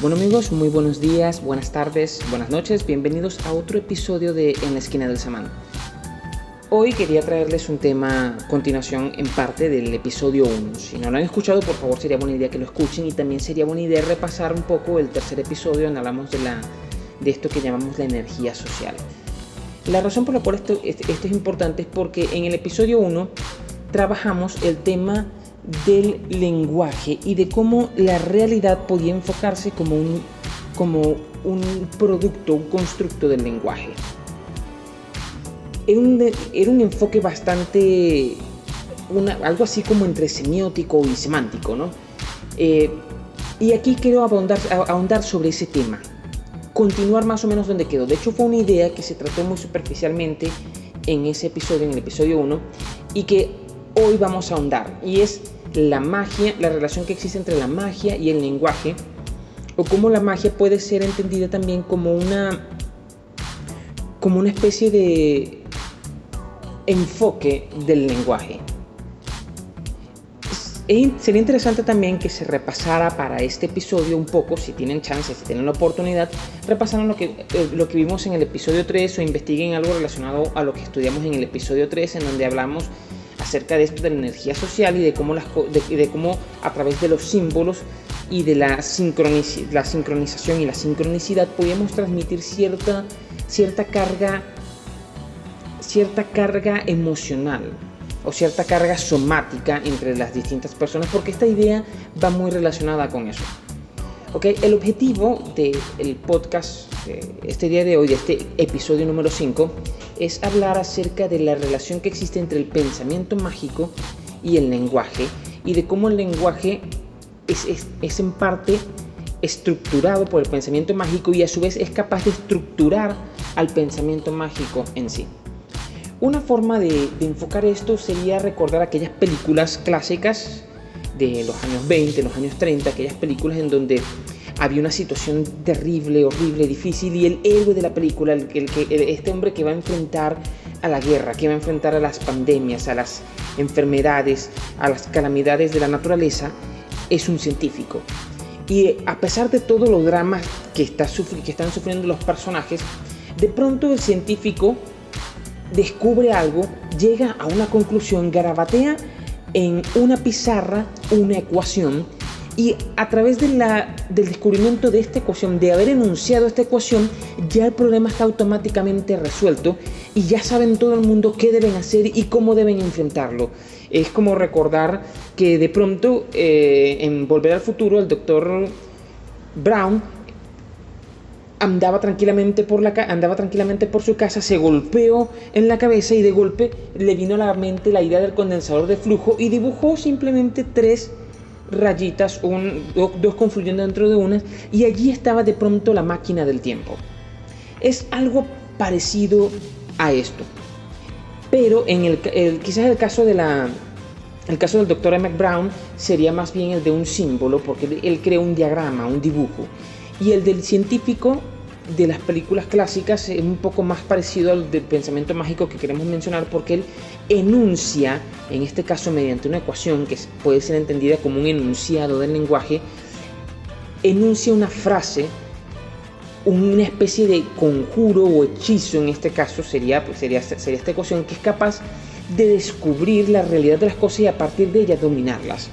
Bueno amigos, muy buenos días, buenas tardes, buenas noches, bienvenidos a otro episodio de En la esquina del samán. Hoy quería traerles un tema continuación en parte del episodio 1. Si no lo han escuchado, por favor sería buena idea que lo escuchen y también sería buena idea repasar un poco el tercer episodio donde hablamos de, la, de esto que llamamos la energía social. La razón por la cual esto, esto es importante es porque en el episodio 1 trabajamos el tema del lenguaje y de cómo la realidad podía enfocarse como un, como un producto, un constructo del lenguaje. Era un, era un enfoque bastante, algo así como entre semiótico y semántico, ¿no? Eh, y aquí quiero ahondar sobre ese tema, continuar más o menos donde quedó. De hecho fue una idea que se trató muy superficialmente en ese episodio, en el episodio 1, y que hoy vamos a ahondar. Y es la magia, la relación que existe entre la magia y el lenguaje, o cómo la magia puede ser entendida también como una, como una especie de enfoque del lenguaje. Sería interesante también que se repasara para este episodio un poco, si tienen chance, si tienen la oportunidad, repasaran lo que, eh, lo que vimos en el episodio 3 o investiguen algo relacionado a lo que estudiamos en el episodio 3, en donde hablamos acerca de esto de la energía social y de cómo, las, de, cómo a través de los símbolos y de la, la sincronización y la sincronicidad podíamos transmitir cierta, cierta carga cierta carga emocional o cierta carga somática entre las distintas personas porque esta idea va muy relacionada con eso. Okay, el objetivo del podcast de este día de hoy, de este episodio número 5, es hablar acerca de la relación que existe entre el pensamiento mágico y el lenguaje y de cómo el lenguaje es, es, es en parte estructurado por el pensamiento mágico y a su vez es capaz de estructurar al pensamiento mágico en sí. Una forma de, de enfocar esto sería recordar aquellas películas clásicas de los años 20, los años 30, aquellas películas en donde había una situación terrible, horrible, difícil y el héroe de la película, el, el, este hombre que va a enfrentar a la guerra, que va a enfrentar a las pandemias, a las enfermedades, a las calamidades de la naturaleza, es un científico. Y a pesar de todos los dramas que, está que están sufriendo los personajes, de pronto el científico descubre algo, llega a una conclusión, garabatea en una pizarra una ecuación y a través de la, del descubrimiento de esta ecuación, de haber enunciado esta ecuación, ya el problema está automáticamente resuelto y ya saben todo el mundo qué deben hacer y cómo deben enfrentarlo. Es como recordar que de pronto eh, en Volver al Futuro el doctor Brown andaba tranquilamente por la andaba tranquilamente por su casa, se golpeó en la cabeza y de golpe le vino a la mente la idea del condensador de flujo y dibujó simplemente tres rayitas, un, dos confluyendo dentro de una y allí estaba de pronto la máquina del tiempo. Es algo parecido a esto. Pero quizás el caso de caso del doctor Emmett Brown sería más bien el de un símbolo porque él crea un diagrama, un dibujo y el del científico de las películas clásicas es un poco más parecido al del pensamiento mágico que queremos mencionar porque él enuncia, en este caso mediante una ecuación que puede ser entendida como un enunciado del lenguaje, enuncia una frase, una especie de conjuro o hechizo, en este caso sería, pues sería, sería esta ecuación que es capaz de descubrir la realidad de las cosas y a partir de ella dominarlas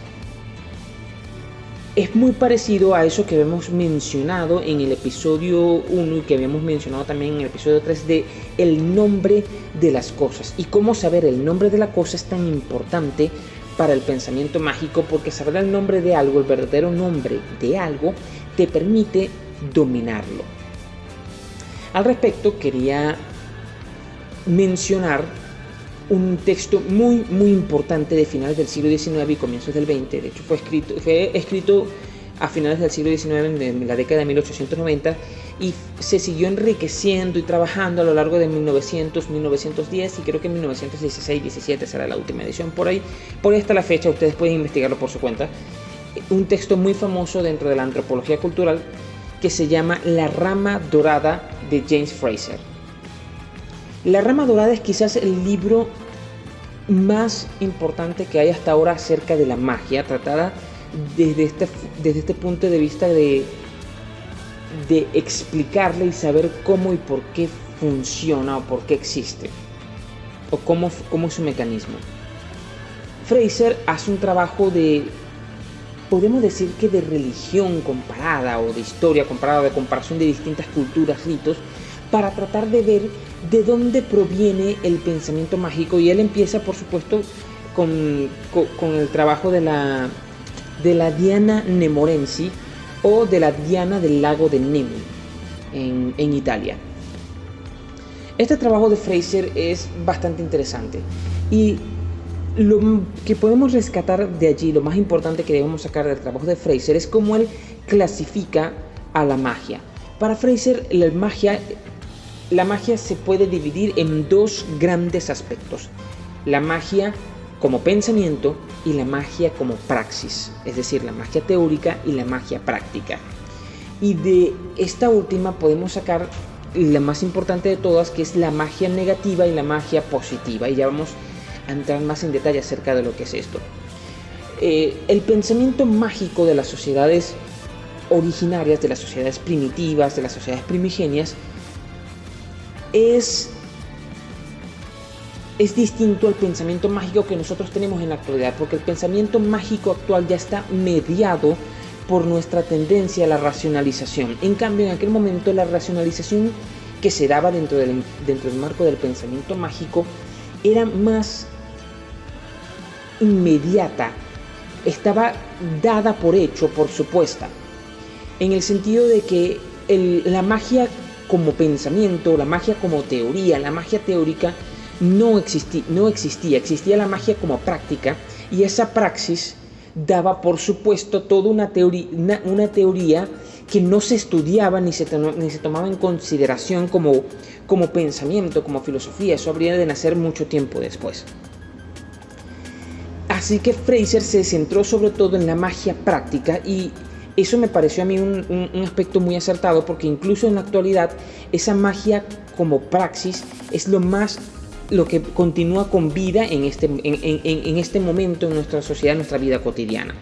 es muy parecido a eso que habíamos mencionado en el episodio 1 y que habíamos mencionado también en el episodio 3 de el nombre de las cosas y cómo saber el nombre de la cosa es tan importante para el pensamiento mágico porque saber el nombre de algo, el verdadero nombre de algo, te permite dominarlo. Al respecto quería mencionar un texto muy, muy importante de finales del siglo XIX y comienzos del XX. De hecho, fue escrito, fue escrito a finales del siglo XIX, en la década de 1890, y se siguió enriqueciendo y trabajando a lo largo de 1900, 1910 y creo que en 1916, 17 será la última edición. Por ahí, por ahí está la fecha, ustedes pueden investigarlo por su cuenta. Un texto muy famoso dentro de la antropología cultural que se llama La rama dorada de James Fraser. La rama dorada es quizás el libro más importante que hay hasta ahora acerca de la magia, tratada desde este, desde este punto de vista de de explicarle y saber cómo y por qué funciona o por qué existe, o cómo, cómo es su mecanismo. Fraser hace un trabajo de, podemos decir que de religión comparada o de historia comparada, de comparación de distintas culturas, ritos, para tratar de ver de dónde proviene el pensamiento mágico y él empieza por supuesto con, con, el trabajo de la, de la Diana Nemorensi o de la Diana del lago de Nemi en, en Italia. Este trabajo de Fraser es bastante interesante y lo que podemos rescatar de allí, lo más importante que debemos sacar del trabajo de Fraser es cómo él clasifica a la magia. Para Fraser, la magia, la magia se puede dividir en dos grandes aspectos. La magia como pensamiento y la magia como praxis, es decir, la magia teórica y la magia práctica. Y de esta última podemos sacar la más importante de todas, que es la magia negativa y la magia positiva. Y ya vamos entrar más en detalle acerca de lo que es esto. Eh, el pensamiento mágico de las sociedades originarias, de las sociedades primitivas, de las sociedades primigenias, es, es distinto al pensamiento mágico que nosotros tenemos en la actualidad, porque el pensamiento mágico actual ya está mediado por nuestra tendencia a la racionalización. En cambio, en aquel momento la racionalización que se daba dentro del, dentro del marco del pensamiento mágico era más inmediata, estaba dada por hecho, por supuesta, en el sentido de que la magia como pensamiento, la magia como teoría, la magia teórica no, no existía, existía la magia como práctica y esa praxis daba por supuesto toda una, teoría, una, teoría que no se estudiaba ni se, ni se tomaba en consideración como, como pensamiento, como filosofía, eso habría de nacer mucho tiempo después. Así que Fraser se centró sobre todo en la magia práctica y eso me pareció a mí un, aspecto muy acertado porque incluso en la actualidad esa magia como praxis es lo más lo que continúa con vida en este, en, este momento en nuestra sociedad, en nuestra vida cotidiana.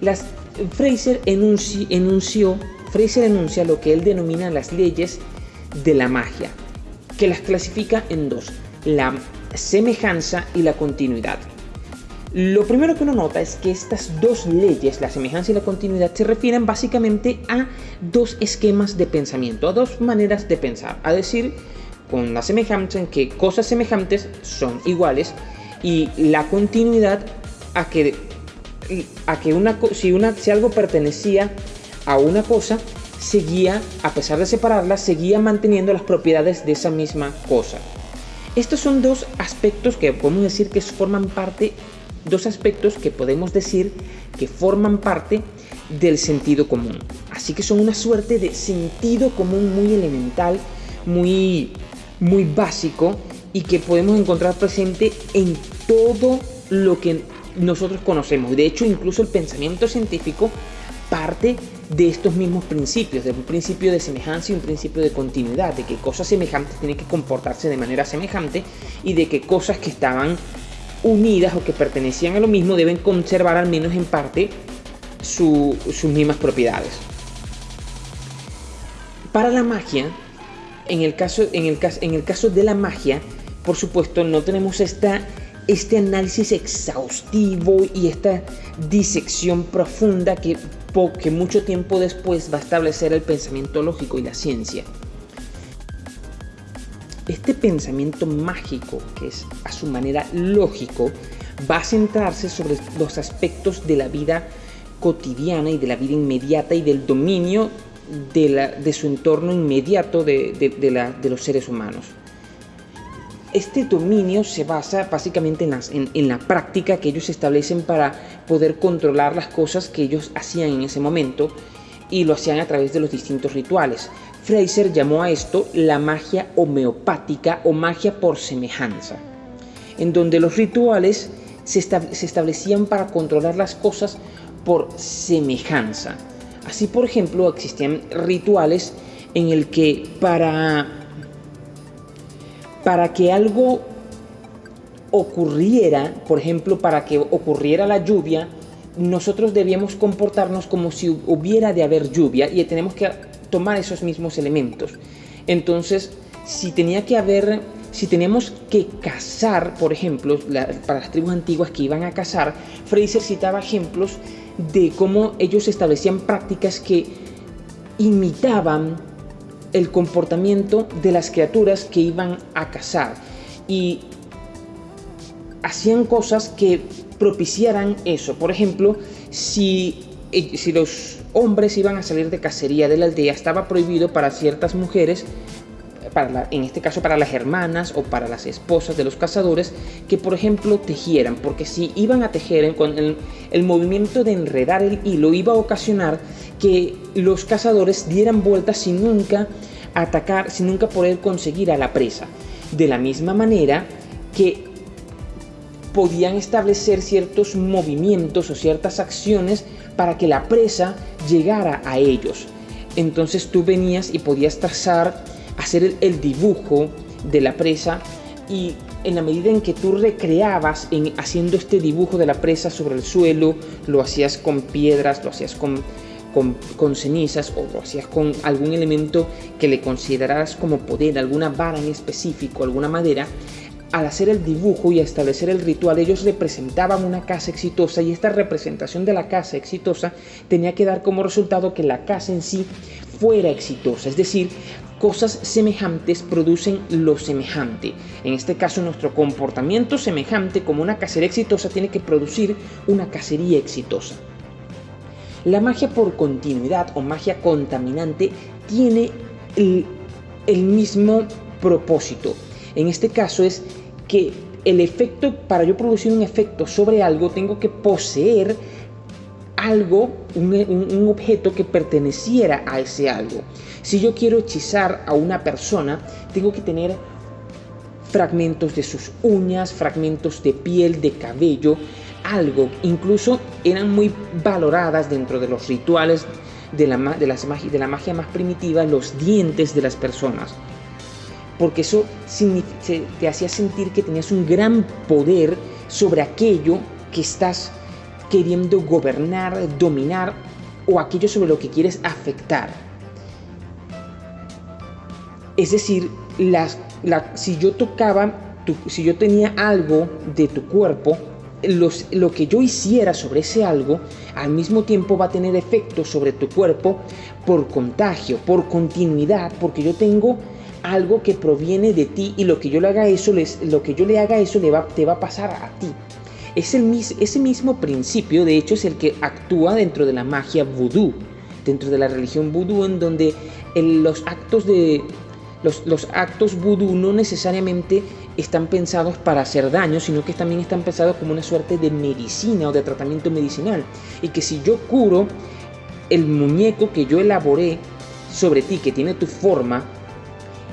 Las, Fraser enunció, Fraser enuncia lo que él denomina las leyes de la magia, que las clasifica en dos, la semejanza y la continuidad. Lo primero que uno nota es que estas dos leyes, la semejanza y la continuidad, se refieren básicamente a dos esquemas de pensamiento, a dos maneras de pensar. A decir, con la semejanza en que cosas semejantes son iguales y la continuidad a que, a que una, si, una, si algo pertenecía a una cosa, seguía, a pesar de separarla, seguía manteniendo las propiedades de esa misma cosa. Estos son dos aspectos que podemos decir que forman parte dos aspectos que podemos decir que forman parte del sentido común. Así que son una suerte de sentido común muy elemental, muy, muy básico y que podemos encontrar presente en todo lo que nosotros conocemos. De hecho, incluso el pensamiento científico parte de estos mismos principios, de un principio de semejanza y un principio de continuidad, de que cosas semejantes tienen que comportarse de manera semejante y de que cosas que estaban unidas o que pertenecían a lo mismo deben conservar al menos en parte sus mismas propiedades. Para la magia, en el caso, en el, en el caso de la magia, por supuesto, no tenemos esta, este análisis exhaustivo y esta disección profunda que, que mucho tiempo después va a establecer el pensamiento lógico y la ciencia. Este pensamiento mágico, que es a su manera lógico, va a centrarse sobre los aspectos de la vida cotidiana y de la vida inmediata y del dominio de, su entorno inmediato de, los seres humanos. Este dominio se basa básicamente en, la práctica que ellos establecen para poder controlar las cosas que ellos hacían en ese momento y lo hacían a través de los distintos rituales. Fraser llamó a esto la magia homeopática o magia por semejanza, en donde los rituales se, establecían para controlar las cosas por semejanza. Así, por ejemplo, existían rituales en el que para, para que algo ocurriera, por ejemplo, para que ocurriera la lluvia, nosotros debíamos comportarnos como si hubiera de haber lluvia y tenemos que tomar esos mismos elementos. Entonces, si tenía que haber, si teníamos que cazar, por ejemplo, para las tribus antiguas que iban a cazar, Fraser citaba ejemplos de cómo ellos establecían prácticas que imitaban el comportamiento de las criaturas que iban a cazar y hacían cosas que propiciaran eso. Por ejemplo, si, si los hombres iban a salir de cacería de la aldea, estaba prohibido para ciertas mujeres para en este caso para las hermanas o para las esposas de los cazadores, que por ejemplo tejieran, porque si iban a tejer, con el, el movimiento de enredar el hilo iba a ocasionar que los cazadores dieran vueltas sin nunca atacar, sin nunca poder conseguir a la presa. De la misma manera que podían establecer ciertos movimientos o ciertas acciones para que la presa llegara a ellos. Entonces tú venías y podías trazar hacer el, dibujo de la presa y en la medida en que tú recreabas en haciendo este dibujo de la presa sobre el suelo, lo hacías con piedras, lo hacías con, con, con, cenizas o lo hacías con algún elemento que le consideraras como poder, alguna vara en específico, alguna madera, al hacer el dibujo y establecer el ritual, ellos representaban una casa exitosa y esta representación de la casa exitosa tenía que dar como resultado que la casa en sí fuera exitosa. Es decir, cosas semejantes producen lo semejante. En este caso, nuestro comportamiento semejante como una cacería exitosa tiene que producir una cacería exitosa. La magia por continuidad o magia contaminante tiene el, el mismo propósito. En este caso es que el efecto, para yo producir un efecto sobre algo, tengo que poseer algo, un, objeto que perteneciera a ese algo. Si yo quiero hechizar a una persona, tengo que tener fragmentos de sus uñas, fragmentos de piel, de cabello, algo. Incluso eran muy valoradas dentro de los rituales de la, de la magia más primitiva, los dientes de las personas. Porque eso te hacía sentir que tenías un gran poder sobre aquello que estás queriendo gobernar, dominar o aquello sobre lo que quieres afectar. Es decir, si yo tocaba, si yo tenía algo de tu cuerpo, lo que yo hiciera sobre ese algo, al mismo tiempo va a tener efecto sobre tu cuerpo por contagio, por continuidad, porque yo tengo algo que proviene de ti y lo que yo le haga eso, les, lo que yo le haga eso le va, te va a pasar a ti. Es el, ese mismo principio, de hecho, es el que actúa dentro de la magia vudú, dentro de la religión vudú, en donde los actos de los, los, actos vudú no necesariamente están pensados para hacer daño, sino que también están pensados como una suerte de medicina o de tratamiento medicinal. Y que si yo curo el muñeco que yo elaboré sobre ti, que tiene tu forma,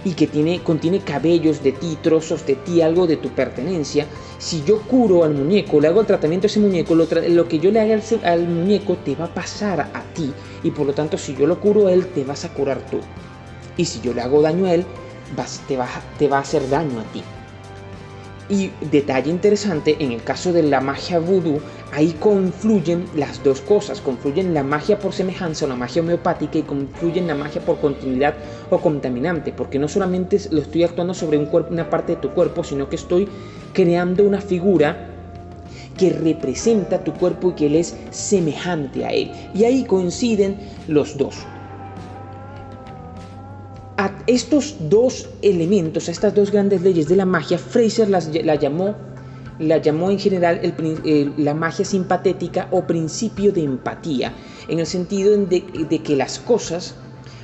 y que tiene, contiene cabellos de ti, trozos de ti, algo de tu pertenencia, si yo curo al muñeco, le hago el tratamiento a ese muñeco, lo, que yo le haga al, muñeco te va a pasar a ti. Y por lo tanto, si yo lo curo a él, te vas a curar tú. Y si yo le hago daño a él, te, va, te va a hacer daño a ti. Y detalle interesante, en el caso de la magia voodoo, ahí confluyen las dos cosas, confluyen la magia por semejanza o la magia homeopática y confluyen la magia por continuidad o contaminante, porque no solamente lo estoy actuando sobre un una parte de tu cuerpo, sino que estoy creando una figura que representa tu cuerpo y que él es semejante a él. Y ahí coinciden los dos a estos dos elementos, a estas dos grandes leyes de la magia, Fraser las, la, llamó, la llamó en general la magia simpatética o principio de empatía, en el sentido de, que las cosas,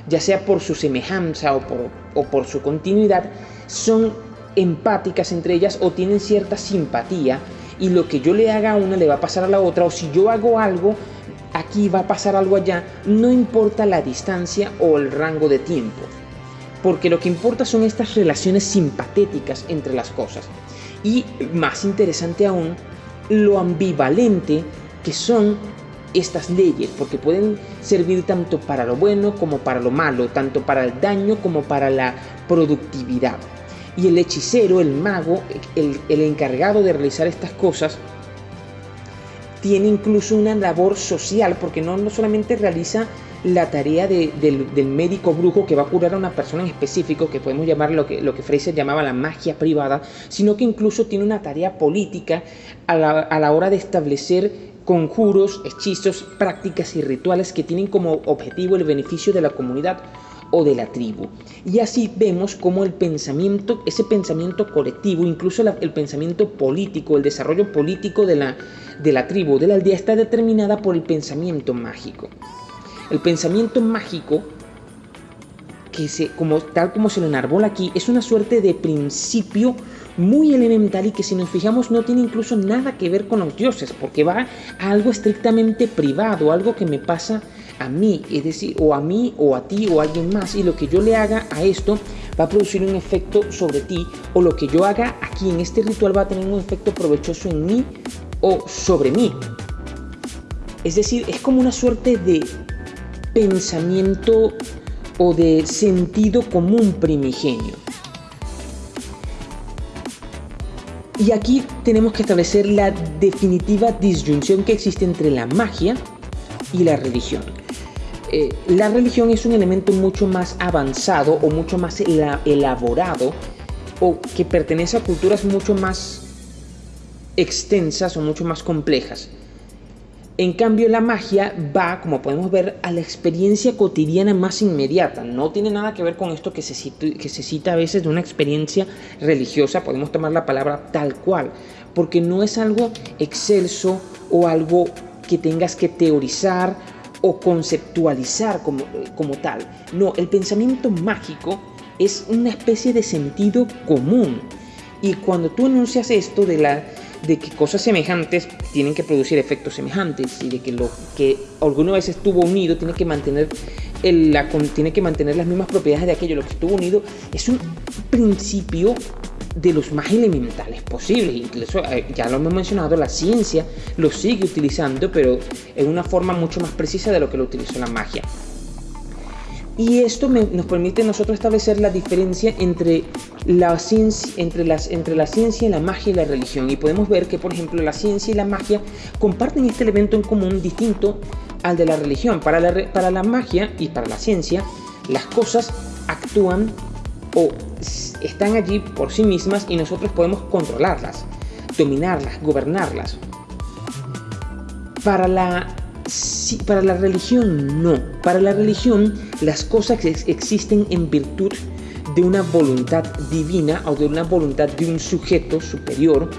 ya sea por su semejanza o por, o por su continuidad, son empáticas entre ellas o tienen cierta simpatía y lo que yo le haga a una le va a pasar a la otra o si yo hago algo aquí va a pasar algo allá, no importa la distancia o el rango de tiempo porque lo que importa son estas relaciones simpatéticas entre las cosas. Y más interesante aún, lo ambivalente que son estas leyes, porque pueden servir tanto para lo bueno como para lo malo, tanto para el daño como para la productividad. Y el hechicero, el mago, el, encargado de realizar estas cosas, tiene incluso una labor social, porque no, solamente realiza la tarea del, médico brujo que va a curar a una persona en específico, que podemos llamar lo que, lo Fraser llamaba la magia privada, sino que incluso tiene una tarea política a la, hora de establecer conjuros, hechizos, prácticas y rituales que tienen como objetivo el beneficio de la comunidad o de la tribu. Y así vemos cómo el pensamiento, ese pensamiento colectivo, incluso el pensamiento político, el desarrollo político de la tribu, de la aldea, está determinada por el pensamiento mágico. El pensamiento mágico, que se, como, tal como se lo enarbola aquí, es una suerte de principio muy elemental y que si nos fijamos no tiene incluso nada que ver con los dioses, porque va a algo estrictamente privado, algo que me pasa a mí, es decir, o a mí, o a ti, o a alguien más, y lo que yo le haga a esto va a producir un efecto sobre ti, o lo que yo haga aquí en este ritual va a tener un efecto provechoso en mí o sobre mí. Es decir, es como una suerte de pensamiento o de sentido común primigenio. Y aquí tenemos que establecer la definitiva disyunción que existe entre la magia y la religión. Eh, la religión es un elemento mucho más avanzado o mucho más elaborado o que pertenece a culturas mucho más extensas o mucho más complejas. En cambio, la magia va, como podemos ver, a la experiencia cotidiana más inmediata. No tiene nada que ver con esto que se, cita, que se cita a veces de una experiencia religiosa, podemos tomar la palabra tal cual, porque no es algo excelso o algo que tengas que teorizar o conceptualizar como, como tal. No, el pensamiento mágico es una especie de sentido común. Y cuando tú anuncias esto de la de que cosas semejantes tienen que producir efectos semejantes y de que lo que alguna vez estuvo unido tiene que mantener el, la, tiene que mantener las mismas propiedades de aquello lo que estuvo unido es un principio de los más elementales posibles. Incluso, eh, ya lo hemos mencionado, la ciencia lo sigue utilizando, pero en una forma mucho más precisa de lo que lo utilizó la magia. Y esto nos permite nosotros establecer la diferencia entre la, ciencia, entre, las, entre la ciencia, la magia y la religión. Y podemos ver que, por ejemplo, la ciencia y la magia comparten este elemento en común distinto al de la religión. Para la, para la magia y para la ciencia, las cosas actúan o están allí por sí mismas y nosotros podemos controlarlas, dominarlas, gobernarlas. Para la para la religión no. Para la religión las cosas existen en virtud de una voluntad divina o de una voluntad de un sujeto superior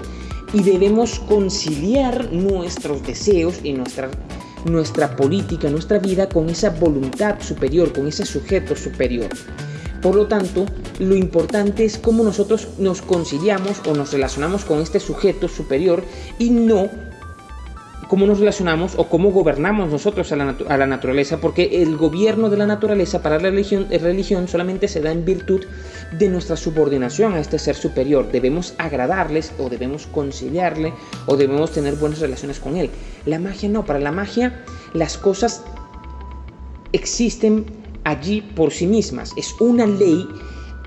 y debemos conciliar nuestros deseos y nuestra, nuestra política, nuestra vida con esa voluntad superior, con ese sujeto superior. Por lo tanto, lo importante es cómo nosotros nos conciliamos o nos relacionamos con este sujeto superior y no cómo nos relacionamos o cómo gobernamos nosotros a la, naturaleza, porque el gobierno de la naturaleza para la religión, eh, religión solamente se da en virtud de nuestra subordinación a este ser superior. Debemos agradarles o debemos conciliarle o debemos tener buenas relaciones con él. La magia no, para la magia las cosas existen allí por sí mismas. Es una ley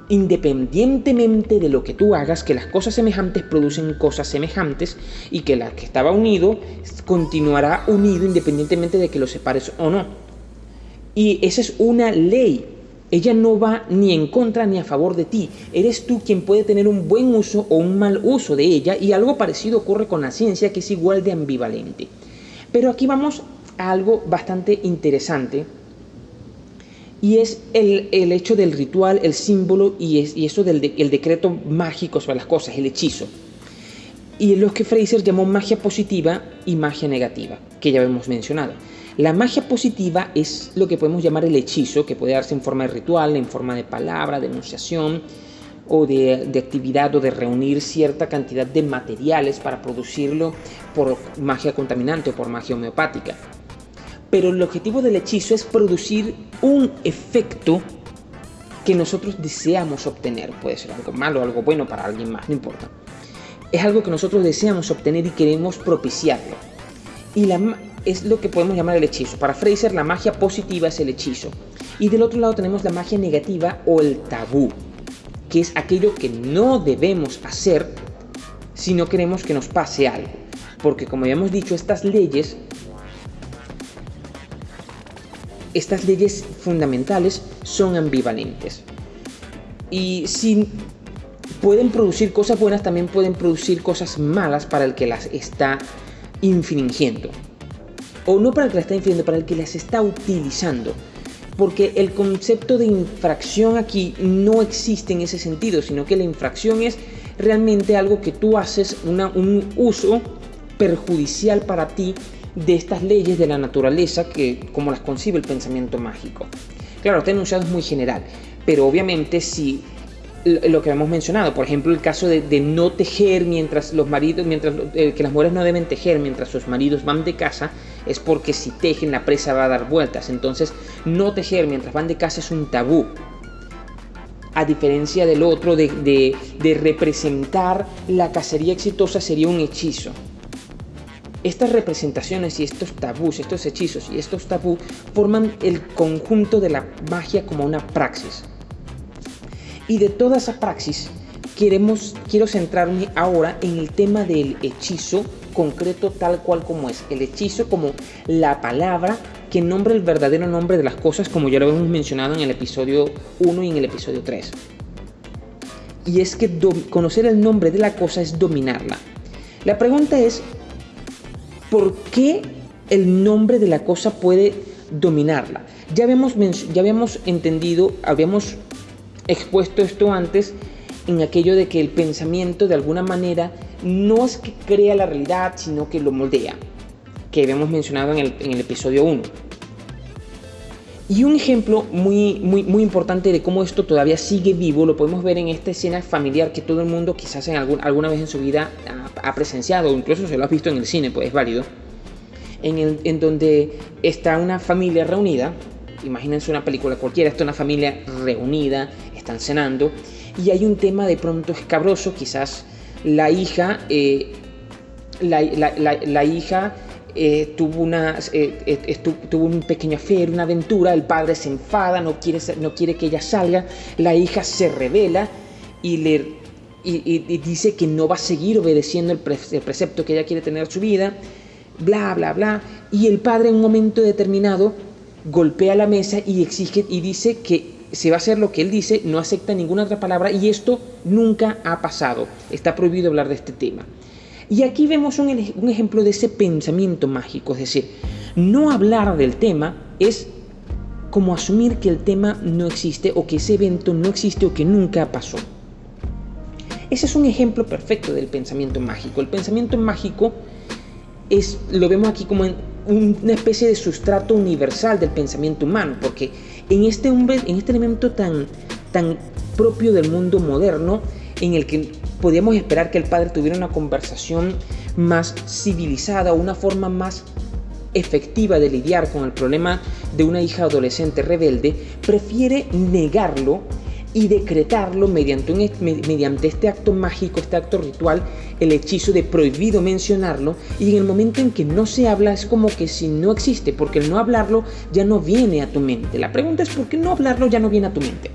independientemente de lo que tú hagas, que las cosas semejantes producen cosas semejantes y que la que estaba unido continuará unido independientemente de que lo separes o no. Y esa es una ley. Ella no va ni en contra ni a favor de ti. Eres tú quien puede tener un buen uso o un mal uso de ella y algo parecido ocurre con la ciencia que es igual de ambivalente. Pero aquí vamos a algo bastante interesante y es el, hecho del ritual, el símbolo y, es, eso del el decreto mágico sobre las cosas, el hechizo. Y lo que Fraser llamó magia positiva y magia negativa, que ya hemos mencionado. La magia positiva es lo que podemos llamar el hechizo, que puede darse en forma de ritual, en forma de palabra, de enunciación, o de, de, actividad o de reunir cierta cantidad de materiales para producirlo por magia contaminante o por magia homeopática pero el objetivo del hechizo es producir un efecto que nosotros deseamos obtener. Puede ser algo malo o algo bueno para alguien más, no importa. Es algo que nosotros deseamos obtener y queremos propiciarlo. Y es lo que podemos llamar el hechizo. Para Fraser la magia positiva es el hechizo. Y del otro lado tenemos la magia negativa o el tabú, que es aquello que no debemos hacer si no queremos que nos pase algo. Porque como ya hemos dicho, estas leyes estas leyes fundamentales son ambivalentes. Y si pueden producir cosas buenas, también pueden producir cosas malas para el que las está infringiendo. O no para el que las está infringiendo, para el que las está utilizando. Porque el concepto de infracción aquí no existe en ese sentido, sino que la infracción es realmente algo que tú haces, un uso perjudicial para ti de estas leyes de la naturaleza que como las concibe el pensamiento mágico. Claro, este enunciado es muy general, pero obviamente si lo que hemos mencionado, por ejemplo, el caso de, no tejer mientras los maridos, mientras eh, que las mujeres no deben tejer mientras sus maridos van de casa, es porque si tejen la presa va a dar vueltas. Entonces, no tejer mientras van de casa es un tabú. A diferencia del otro de, de representar la cacería exitosa sería un hechizo. Estas representaciones y estos tabús, estos hechizos y estos tabú forman el conjunto de la magia como una praxis. Y de toda esa praxis, quiero centrarme ahora en el tema del hechizo concreto tal cual como es. El hechizo como la palabra que nombra el verdadero nombre de las cosas, como ya lo hemos mencionado en el episodio 1 y en el episodio 3. Y es que conocer el nombre de la cosa es dominarla. La pregunta es, ¿por qué el nombre de la cosa puede dominarla? Ya habíamos, ya habíamos entendido, habíamos expuesto esto antes en aquello de que el pensamiento de alguna manera no es que crea la realidad, sino que lo moldea, que habíamos mencionado en el, en el episodio 1. Y un ejemplo muy, muy, muy importante de cómo esto todavía sigue vivo lo podemos ver en esta escena familiar que todo el mundo quizás en algún, alguna vez en su vida ha, presenciado, o incluso se lo ha visto en el cine, pues es válido, en, el, en donde está una familia reunida, imagínense una película cualquiera, está una familia reunida, están cenando, y hay un tema de pronto escabroso, quizás la hija, eh, la, la, hija eh, tuvo, una, eh, tuvo un pequeño una aventura, el padre se enfada, no quiere, no quiere que ella salga, la hija se revela y le y, dice que no va a seguir obedeciendo el, el, precepto que ella quiere tener en su vida, bla, bla, bla. Y el padre en un momento determinado golpea la mesa y exige y dice que se va a hacer lo que él dice, no acepta ninguna otra palabra y esto nunca ha pasado. Está prohibido hablar de este tema. Y aquí vemos un, un ejemplo de ese pensamiento mágico, es decir, no hablar del tema es como asumir que el tema no existe o que ese evento no existe o que nunca pasó. Ese es un ejemplo perfecto del pensamiento mágico. El pensamiento mágico es, lo vemos aquí como una especie de sustrato universal del pensamiento humano, porque en este, en este elemento tan, tan propio del mundo moderno, en el que podíamos esperar que el padre tuviera una conversación más civilizada, una forma más efectiva de lidiar con el problema de una hija adolescente rebelde, prefiere negarlo y decretarlo mediante, mediante este acto mágico, este acto ritual, el hechizo de prohibido mencionarlo, y en el momento en que no se habla es como que si no existe, porque el no hablarlo ya no viene a tu mente. La pregunta es por qué no hablarlo ya no viene a tu mente.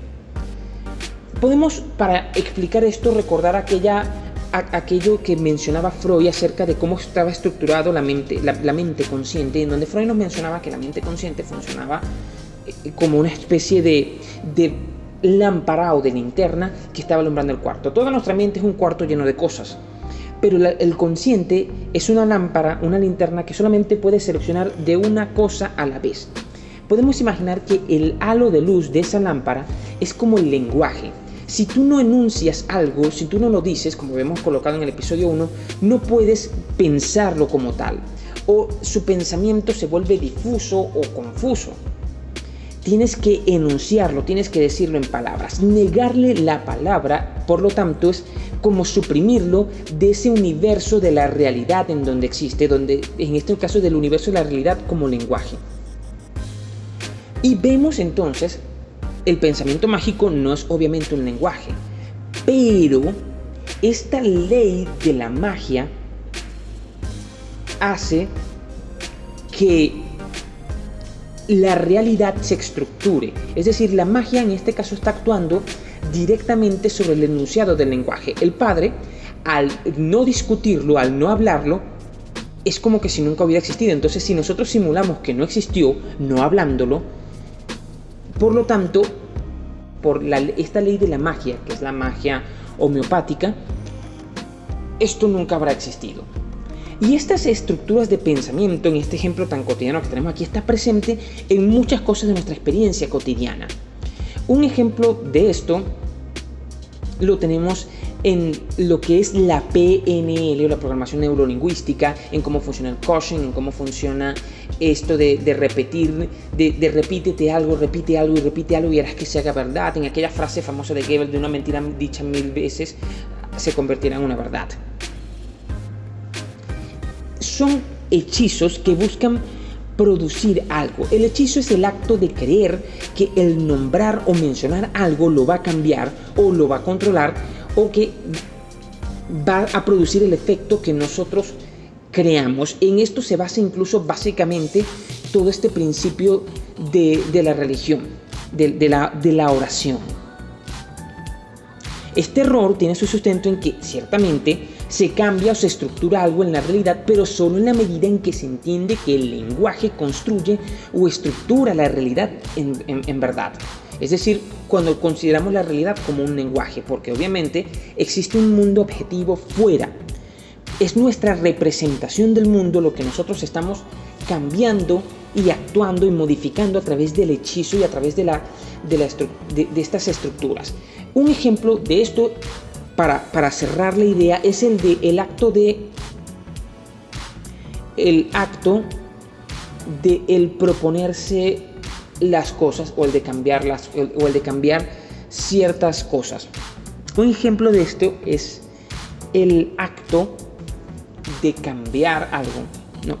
Podemos, para explicar esto, recordar aquella aquello que mencionaba Freud acerca de cómo estaba estructurado la mente, la, mente consciente, en donde Freud nos mencionaba que la mente consciente funcionaba eh, como una especie de, de lámpara o de linterna que estaba alumbrando el cuarto. Toda nuestra mente es un cuarto lleno de cosas, pero el consciente es una lámpara, una linterna que solamente puede seleccionar de una cosa a la vez. Podemos imaginar que el halo de luz de esa lámpara es como el lenguaje. Si tú no enuncias algo, si tú no lo dices, como vemos colocado en el episodio 1, no puedes pensarlo como tal. O su pensamiento se vuelve difuso o confuso tienes que enunciarlo, tienes que decirlo en palabras. Negarle la palabra, por lo tanto, es como suprimirlo de ese universo de la realidad en donde existe, donde en este caso del universo de la realidad como lenguaje. Y vemos entonces, el pensamiento mágico no es obviamente un lenguaje, pero esta ley de la magia hace que la realidad se estructure. Es decir, la magia en este caso está actuando directamente sobre el enunciado del lenguaje. El padre, al no discutirlo, al no hablarlo, es como que si nunca hubiera existido. Entonces, si nosotros simulamos que no existió, no hablándolo, Por lo tanto, por esta ley de la magia, que es la magia homeopática, esto nunca habrá existido. Y estas estructuras de pensamiento, en este ejemplo tan cotidiano que tenemos aquí, está presente en muchas cosas de nuestra experiencia cotidiana. Un ejemplo de esto lo tenemos en lo que es la PNL o la programación neurolingüística, en cómo funciona el coaching, en cómo funciona esto de, repetir, de, repítete algo, repite algo y repite algo y harás que se haga verdad. En aquella frase famosa de Goebbels de una mentira dicha mil veces se convertirá en una verdad. Son hechizos que buscan producir algo. El hechizo es el acto de creer que el nombrar o mencionar algo lo va a cambiar o lo va a controlar o que va a producir el efecto que nosotros creamos. En esto se basa incluso básicamente todo este principio de, la religión, de, la, de la oración. Este error tiene su sustento en que ciertamente se cambia o se estructura algo en la realidad, pero solo en la medida en que se entiende que el lenguaje construye o estructura la realidad en verdad. Es decir, cuando consideramos la realidad como un lenguaje, porque obviamente existe un mundo objetivo fuera. Es nuestra representación del mundo lo que nosotros estamos cambiando y actuando y modificando a través del hechizo y a través de, la, de, estas estructuras. Un ejemplo de esto, para, para cerrar la idea, es el de el acto de el acto de el proponerse las cosas o el de cambiarlas o el de cambiar ciertas cosas. Un ejemplo de esto es el acto de cambiar algo, ¿no?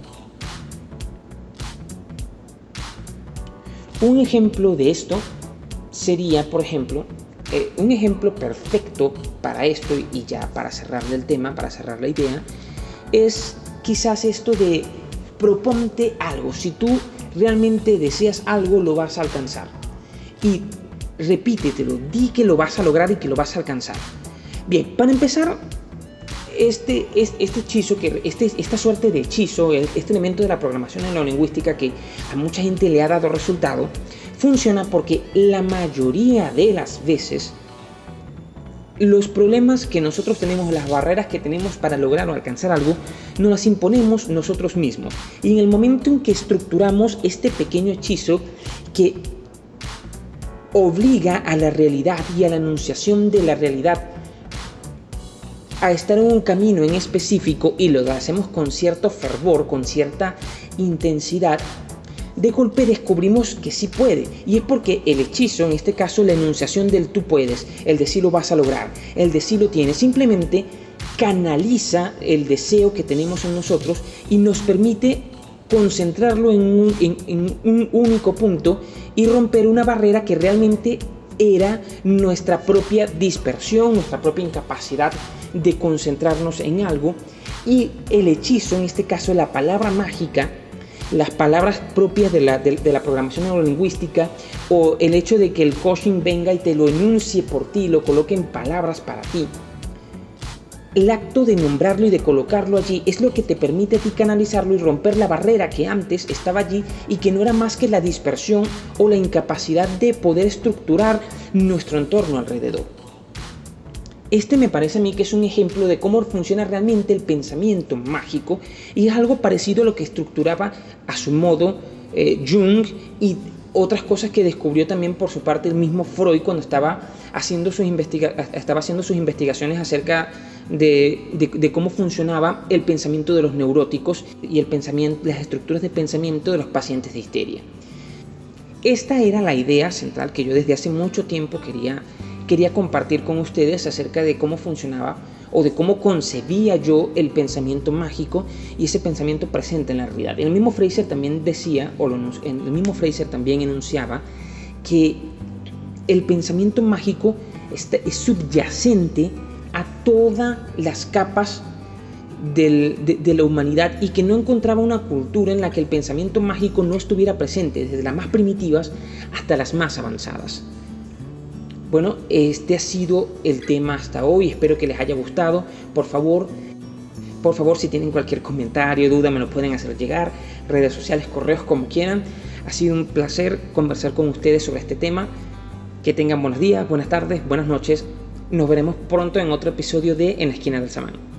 Un ejemplo de esto sería, por ejemplo, eh, un ejemplo perfecto para esto y ya para cerrar el tema, para cerrar la idea, es quizás esto de proponte algo. Si tú realmente deseas algo, lo vas a alcanzar. Y repítetelo, di que lo vas a lograr y que lo vas a alcanzar. Bien, para empezar, este, este hechizo, que, este, esta suerte de hechizo, este elemento de la programación neurolingüística que a mucha gente le ha dado resultado, funciona porque la mayoría de las veces los problemas que nosotros tenemos, las barreras que tenemos para lograr o alcanzar algo, nos las imponemos nosotros mismos. Y en el momento en que estructuramos este pequeño hechizo que obliga a la realidad y a la anunciación de la realidad a estar en un camino en específico y lo hacemos con cierto fervor, con cierta intensidad, de golpe descubrimos que sí puede. Y es porque el hechizo, en este caso la enunciación del tú puedes, el de sí lo vas a lograr, el de sí lo tienes, simplemente canaliza el deseo que tenemos en nosotros y nos permite concentrarlo en un, en un único punto y romper una barrera que realmente era nuestra propia dispersión, nuestra propia incapacidad de concentrarnos en algo. Y el hechizo, en este caso la palabra mágica, las palabras propias de la, de, la, programación neurolingüística o el hecho de que el coaching venga y te lo enuncie por ti, lo coloque en palabras para ti. El acto de nombrarlo y de colocarlo allí es lo que te permite a ti canalizarlo y romper la barrera que antes estaba allí y que no era más que la dispersión o la incapacidad de poder estructurar nuestro entorno alrededor. Este me parece a mí que es un ejemplo de cómo funciona realmente el pensamiento mágico y es algo parecido a lo que estructuraba a su modo eh, Jung y otras cosas que descubrió también por su parte el mismo Freud cuando estaba haciendo sus, estaba haciendo sus investigaciones acerca de, cómo funcionaba el pensamiento de los neuróticos y el pensamiento, las estructuras de pensamiento de los pacientes de histeria. Esta era la idea central que yo desde hace mucho tiempo quería quería compartir con ustedes acerca de cómo funcionaba o de cómo concebía yo el pensamiento mágico y ese pensamiento presente en la realidad. El mismo Fraser también decía, o el mismo Fraser también enunciaba, que el pensamiento mágico es subyacente a todas las capas de, de, la humanidad y que no encontraba una cultura en la que el pensamiento mágico no estuviera presente, desde las más primitivas hasta las más avanzadas. Bueno, este ha sido el tema hasta hoy. Espero que les haya gustado. Por favor, por favor, si tienen cualquier comentario, duda, me lo pueden hacer llegar. Redes sociales, correos, como quieran. Ha sido un placer conversar con ustedes sobre este tema. Que tengan buenos días, buenas tardes, buenas noches. Nos veremos pronto en otro episodio de En la esquina del samán.